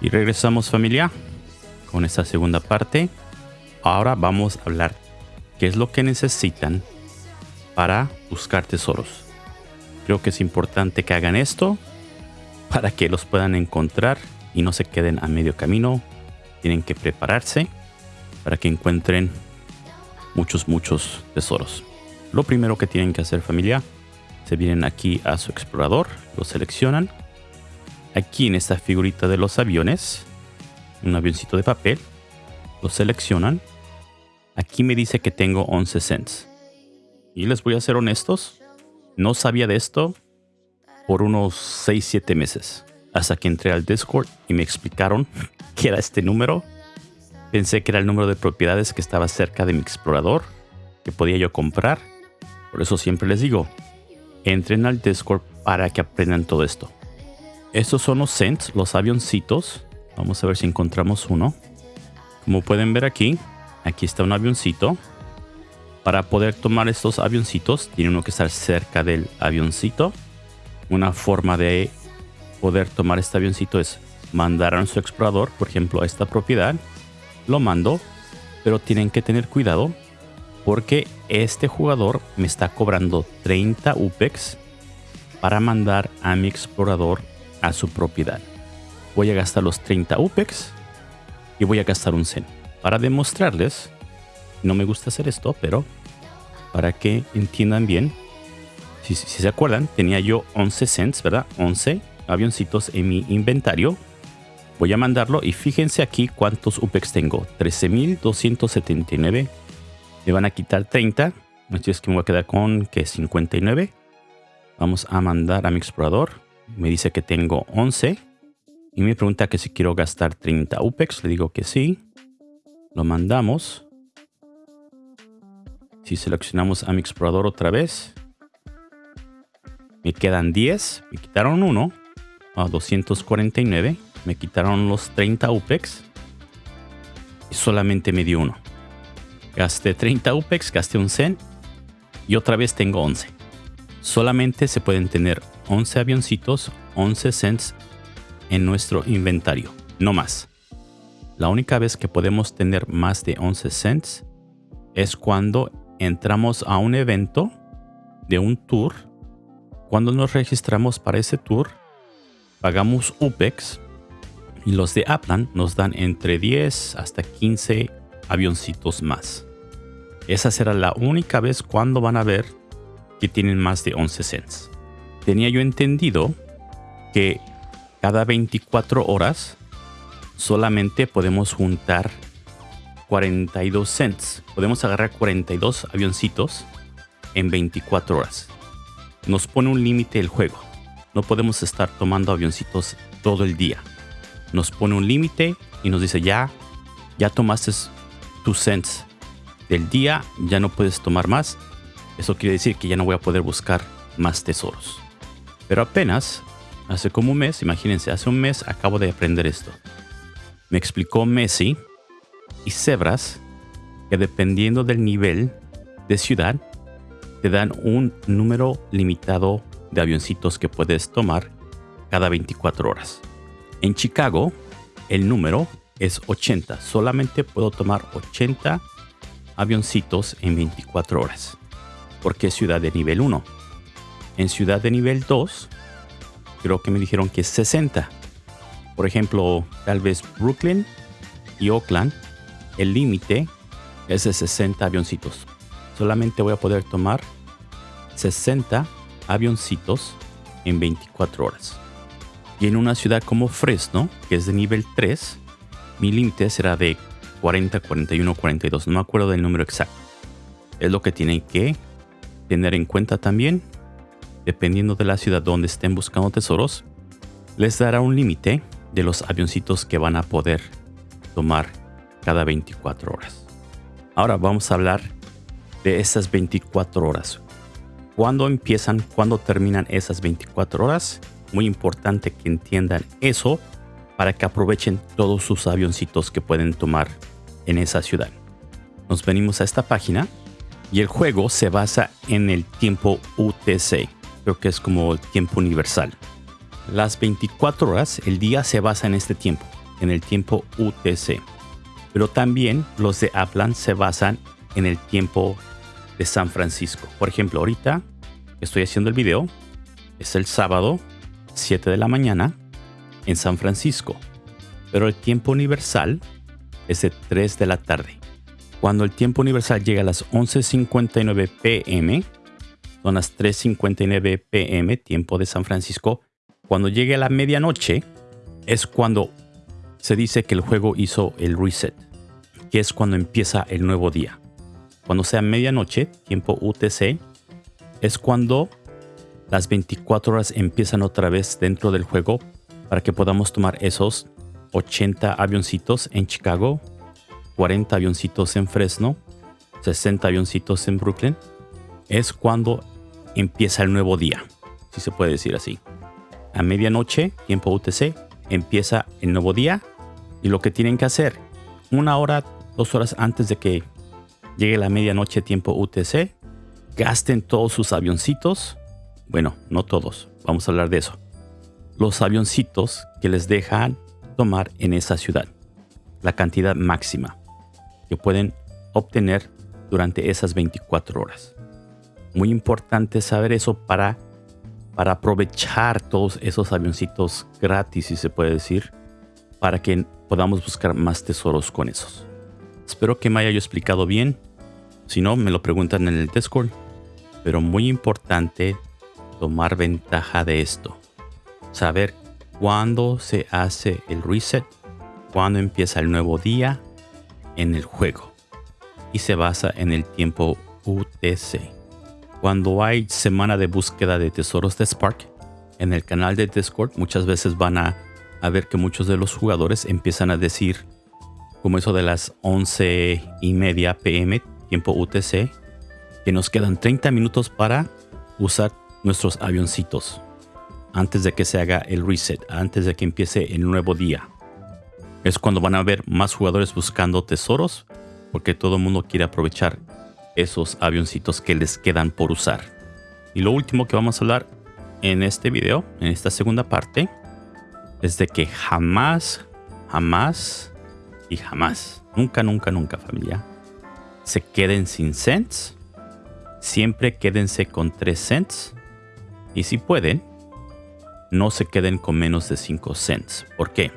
Y regresamos familia con esta segunda parte. Ahora vamos a hablar qué es lo que necesitan para buscar tesoros. Creo que es importante que hagan esto para que los puedan encontrar y no se queden a medio camino. Tienen que prepararse para que encuentren muchos, muchos tesoros. Lo primero que tienen que hacer familia, se vienen aquí a su explorador, lo seleccionan. Aquí en esta figurita de los aviones, un avioncito de papel, lo seleccionan. Aquí me dice que tengo 11 cents. Y les voy a ser honestos, no sabía de esto por unos 6-7 meses. Hasta que entré al Discord y me explicaron que era este número. Pensé que era el número de propiedades que estaba cerca de mi explorador, que podía yo comprar. Por eso siempre les digo, entren al Discord para que aprendan todo esto. Estos son los cents, los avioncitos. Vamos a ver si encontramos uno. Como pueden ver aquí, aquí está un avioncito. Para poder tomar estos avioncitos, tiene uno que estar cerca del avioncito. Una forma de poder tomar este avioncito es mandar a nuestro explorador, por ejemplo, a esta propiedad. Lo mando, pero tienen que tener cuidado porque este jugador me está cobrando 30 UPEX para mandar a mi explorador a su propiedad. Voy a gastar los 30 UPEX y voy a gastar un Zen. Para demostrarles, no me gusta hacer esto, pero para que entiendan bien, si, se acuerdan, tenía yo 11 cents, ¿verdad? 11 avioncitos en mi inventario. Voy a mandarlo y fíjense aquí cuántos UPEX tengo. 13.279. Me van a quitar 30. Así es que me voy a quedar con que 59. Vamos a mandar a mi explorador. Me dice que tengo 11. Y me pregunta que si quiero gastar 30 UPEX. Le digo que sí. Lo mandamos. Si seleccionamos a mi explorador otra vez. Me quedan 10. Me quitaron uno a 249. Me quitaron los 30 UPEX. Y solamente me dio uno. Gasté 30 UPEX, gasté un Zen. Y otra vez tengo 11. Solamente se pueden tener 11 avioncitos, 11 cents en nuestro inventario. No más. La única vez que podemos tener más de 11 cents es cuando entramos a un evento de un tour. Cuando nos registramos para ese tour, pagamos UPEX y los de Aplan nos dan entre 10 hasta 15 avioncitos más. Esa será la única vez cuando van a ver que tienen más de 11 cents. Tenía yo entendido que cada 24 horas solamente podemos juntar 42 cents. Podemos agarrar 42 avioncitos en 24 horas. Nos pone un límite el juego. No podemos estar tomando avioncitos todo el día. Nos pone un límite y nos dice ya, ya tomaste tus cents del día, ya no puedes tomar más. Eso quiere decir que ya no voy a poder buscar más tesoros. Pero apenas, hace como un mes, imagínense, hace un mes acabo de aprender esto. Me explicó Messi y Zebras que dependiendo del nivel de ciudad, te dan un número limitado de avioncitos que puedes tomar cada 24 horas. En Chicago, el número es 80. Solamente puedo tomar 80 avioncitos en 24 horas. Porque es ciudad de nivel 1. En ciudad de nivel 2, creo que me dijeron que es 60. Por ejemplo, tal vez Brooklyn y Oakland, el límite es de 60 avioncitos. Solamente voy a poder tomar 60 avioncitos en 24 horas. Y en una ciudad como Fresno, que es de nivel 3, mi límite será de 40, 41, 42. No me acuerdo del número exacto. Es lo que tienen que tener en cuenta también. Dependiendo de la ciudad donde estén buscando tesoros, les dará un límite de los avioncitos que van a poder tomar cada 24 horas. Ahora vamos a hablar de esas 24 horas cuándo empiezan, cuándo terminan esas 24 horas. Muy importante que entiendan eso para que aprovechen todos sus avioncitos que pueden tomar en esa ciudad. Nos venimos a esta página y el juego se basa en el tiempo UTC. Creo que es como el tiempo universal. Las 24 horas, el día se basa en este tiempo. en el tiempo UTC. Pero también los de Aplan se basan en el tiempo de San Francisco. Por ejemplo, ahorita estoy haciendo el video. Es el sábado, 7 de la mañana, en San Francisco. Pero el tiempo universal es de 3 de la tarde. Cuando el tiempo universal llega a las 11.59 pm, son las 3.59 pm, tiempo de San Francisco, cuando llegue a la medianoche, es cuando se dice que el juego hizo el reset, que es cuando empieza el nuevo día. Cuando sea medianoche, tiempo UTC, es cuando las 24 horas empiezan otra vez dentro del juego para que podamos tomar esos 80 avioncitos en Chicago, 40 avioncitos en Fresno, 60 avioncitos en Brooklyn. Es cuando empieza el nuevo día, si se puede decir así. A medianoche, tiempo UTC, empieza el nuevo día y lo que tienen que hacer, una hora, dos horas antes de que llegue la medianoche, tiempo UTC, gasten todos sus avioncitos. Bueno, no todos, vamos a hablar de eso. Los avioncitos que les dejan tomar en esa ciudad. La cantidad máxima que pueden obtener durante esas 24 horas. Muy importante saber eso para, para aprovechar todos esos avioncitos gratis, si se puede decir, para que podamos buscar más tesoros con esos. Espero que me haya explicado bien. Si no, me lo preguntan en el Discord. Pero muy importante tomar ventaja de esto. Saber cuándo se hace el reset, cuándo empieza el nuevo día en el juego. Y se basa en el tiempo UTC. Cuando hay semana de búsqueda de tesoros de Spark, en el canal de Discord muchas veces van a, ver que muchos de los jugadores empiezan a decir, como eso de las 11 y media pm, tiempo UTC, que nos quedan 30 minutos para usar nuestros avioncitos antes de que se haga el reset, antes de que empiece el nuevo día. Es cuando van a haber más jugadores buscando tesoros, porque todo el mundo quiere aprovechar esos avioncitos que les quedan por usar. Y lo último que vamos a hablar en este video, en esta segunda parte, es de que jamás, jamás y jamás, nunca, nunca, nunca familia, se queden sin cents. Siempre quédense con 3 cents. Y si pueden, no se queden con menos de 5 cents. ¿Por qué?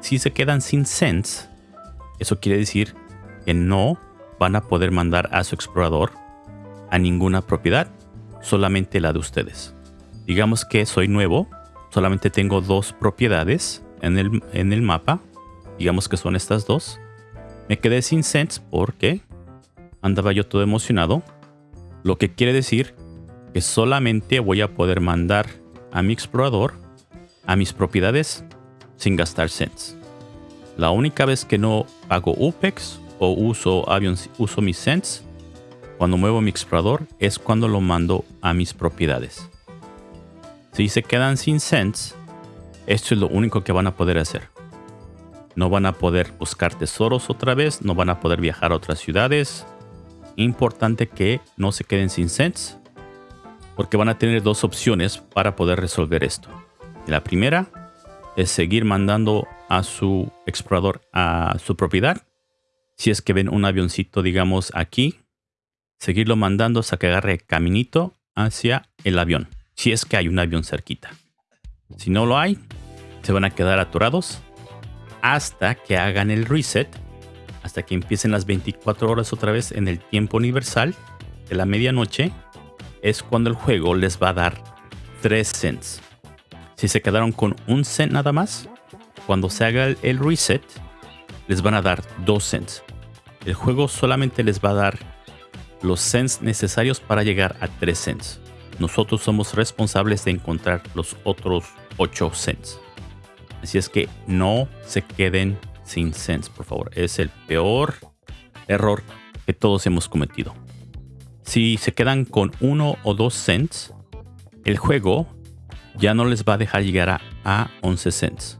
Si se quedan sin cents, eso quiere decir que no van a poder mandar a su explorador a ninguna propiedad, solamente la de ustedes. Digamos que soy nuevo, solamente tengo dos propiedades en el, en el mapa, digamos que son estas dos. Me quedé sin cents porque andaba yo todo emocionado, lo que quiere decir que solamente voy a poder mandar a mi explorador a mis propiedades sin gastar cents. La única vez que no pago UPEX o uso aviones, uso mis cents cuando muevo mi explorador es cuando lo mando a mis propiedades. Si se quedan sin cents, esto es lo único que van a poder hacer. No van a poder buscar tesoros otra vez, no van a poder viajar a otras ciudades. Importante que no se queden sin cents, porque van a tener dos opciones para poder resolver esto. La primera es seguir mandando a su explorador a su propiedad si es que ven un avioncito, digamos, aquí, seguirlo mandando hasta que agarre caminito hacia el avión, si es que hay un avión cerquita. Si no lo hay, se van a quedar atorados hasta que hagan el reset, hasta que empiecen las 24 horas otra vez en el tiempo universal de la medianoche, es cuando el juego les va a dar 3 cents. Si se quedaron con un cent nada más, cuando se haga el reset, les van a dar 2 cents. El juego solamente les va a dar los cents necesarios para llegar a 3 cents. Nosotros somos responsables de encontrar los otros 8 cents. Así es que no se queden sin cents, por favor. Es el peor error que todos hemos cometido. Si se quedan con 1 o 2 cents, el juego ya no les va a dejar llegar a, a 11 cents.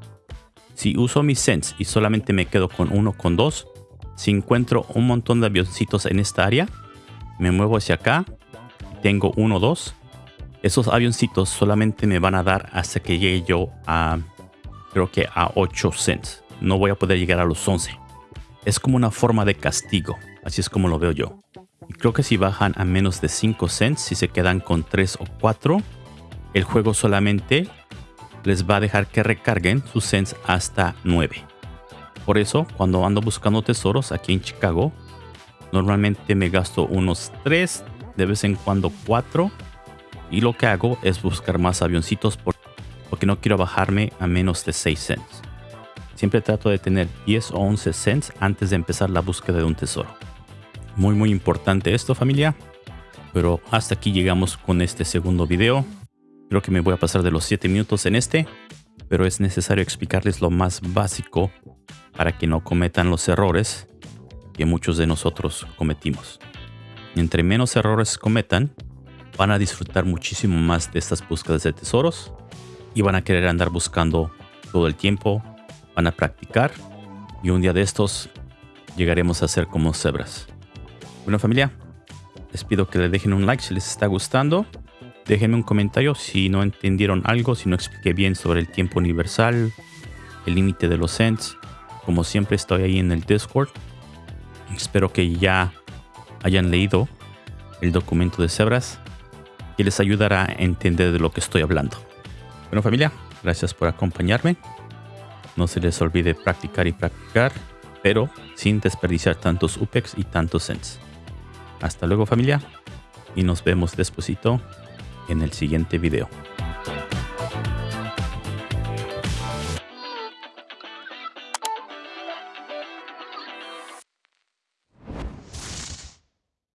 Si uso mis cents y solamente me quedo con 1 con 2, si encuentro un montón de avioncitos en esta área, me muevo hacia acá, tengo uno o dos. Esos avioncitos solamente me van a dar hasta que llegue yo a, creo que a 8 cents. no voy a poder llegar a los 11. Es como una forma de castigo, así es como lo veo yo. Y creo que si bajan a menos de 5 cents, si se quedan con 3 o 4, el juego solamente les va a dejar que recarguen sus cents hasta 9. Por eso, cuando ando buscando tesoros aquí en Chicago, normalmente me gasto unos 3, de vez en cuando 4. Y lo que hago es buscar más avioncitos porque no quiero bajarme a menos de 6 cents. Siempre trato de tener 10 o 11 cents antes de empezar la búsqueda de un tesoro. Muy muy importante esto familia. Pero hasta aquí llegamos con este segundo video. Creo que me voy a pasar de los 7 minutos en este. Pero es necesario explicarles lo más básico para que no cometan los errores que muchos de nosotros cometimos. Entre menos errores cometan, van a disfrutar muchísimo más de estas búsquedas de tesoros y van a querer andar buscando todo el tiempo, van a practicar y un día de estos llegaremos a ser como cebras. Bueno familia, les pido que le dejen un like si les está gustando. Déjenme un comentario si no entendieron algo, si no expliqué bien sobre el tiempo universal, el límite de los cents como siempre estoy ahí en el Discord. Espero que ya hayan leído el documento de Cebras que les ayudará a entender de lo que estoy hablando. Bueno familia, gracias por acompañarme. No se les olvide practicar y practicar, pero sin desperdiciar tantos UPEX y tantos cents. Hasta luego familia y nos vemos despuesito en el siguiente video.